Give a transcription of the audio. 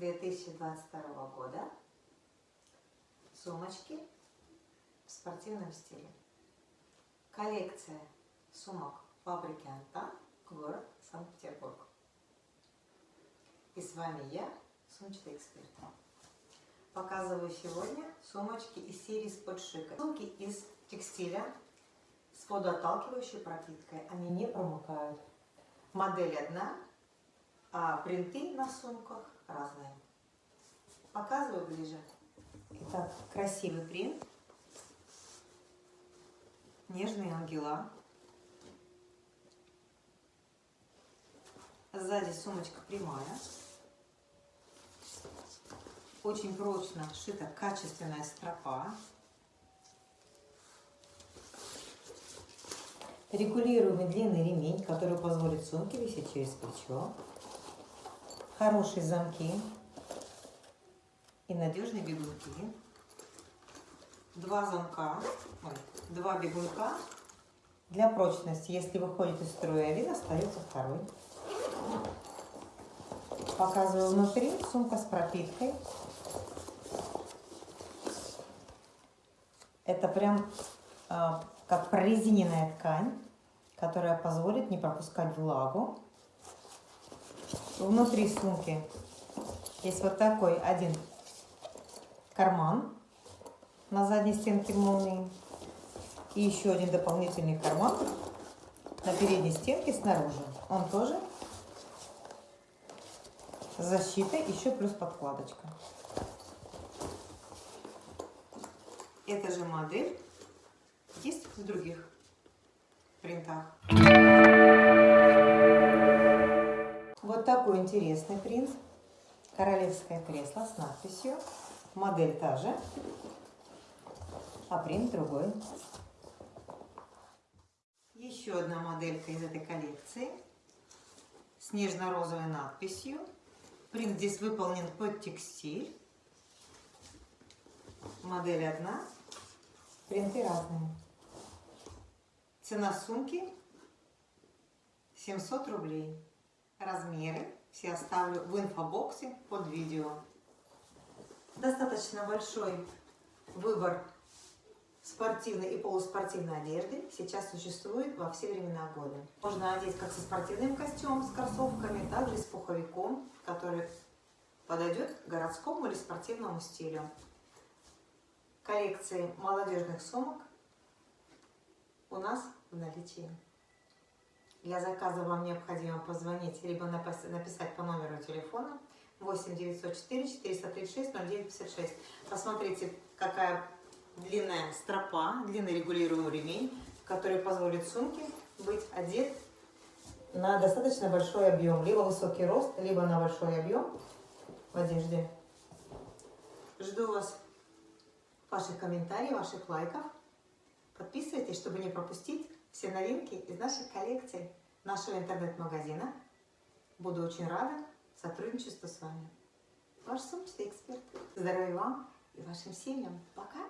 2022 года сумочки в спортивном стиле. Коллекция сумок фабрики Антан, город Санкт-Петербург. И с вами я, сумочный эксперт. Показываю сегодня сумочки из серии спортшика. Сумки из текстиля с водоотталкивающей пропиткой. Они не промокают. Модель одна, а принты на сумках разные. Показываю ближе. Итак, красивый принт. Нежные ангела. Сзади сумочка прямая. Очень прочно сшита качественная стропа. Регулируемый длинный ремень, который позволит сумке висеть через плечо хорошие замки и надежные бегунки. Два замка, ой, два бегунка. Для прочности, если выходит из строя один, остается второй. Показываю внутри сумка с пропиткой. Это прям э, как прорезиненная ткань, которая позволит не пропускать влагу внутри сумки есть вот такой один карман на задней стенке молнии и еще один дополнительный карман на передней стенке снаружи. Он тоже защита, еще плюс подкладочка. Эта же модель есть в других принтах. Вот такой интересный принт. Королевское кресло с надписью. Модель та же, а принт другой. Еще одна моделька из этой коллекции с нежно-розовой надписью. Принт здесь выполнен под текстиль. Модель одна, принты разные. Цена сумки 700 рублей размеры все оставлю в инфобоксе под видео. Достаточно большой выбор спортивной и полуспортивной одежды сейчас существует во все времена года. Можно одеть как со спортивным костюмом, с кроссовками, так и с пуховиком, который подойдет городскому или спортивному стилю. Коллекции молодежных сумок у нас в наличии. Для заказа вам необходимо позвонить, либо написать по номеру телефона 8 904 436 0956. Посмотрите, какая длинная стропа, длинный регулируемый ремень, который позволит сумке быть одет на достаточно большой объем, либо высокий рост, либо на большой объем в одежде. Жду вас, ваших комментариев, ваших лайков. Подписывайтесь, чтобы не пропустить все новинки из нашей коллекции, нашего интернет-магазина. Буду очень рада сотрудничеству с вами. Ваш сумочный эксперт. Здоровья вам и вашим семьям. Пока!